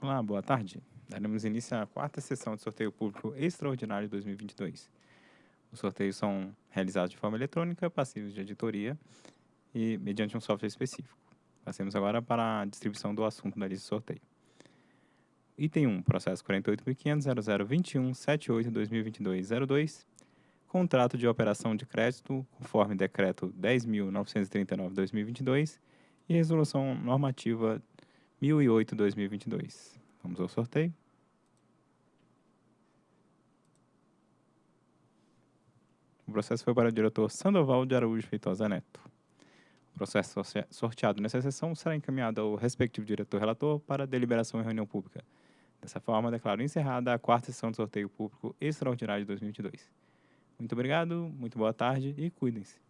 Olá, boa tarde. Daremos início à quarta sessão de sorteio público extraordinário de 2022. Os sorteios são realizados de forma eletrônica, passivos de editoria e mediante um software específico. Passemos agora para a distribuição do assunto da lista de sorteio. Item 1, processo 48.500.0021.78.2022.02, contrato de operação de crédito conforme decreto 10.939.2022 e resolução normativa 1008-2022. Vamos ao sorteio. O processo foi para o diretor Sandoval de Araújo Feitosa Neto. O processo sorteado nessa sessão será encaminhado ao respectivo diretor relator para deliberação em reunião pública. Dessa forma, declaro encerrada a quarta sessão de sorteio público extraordinário de 2022. Muito obrigado, muito boa tarde e cuidem-se.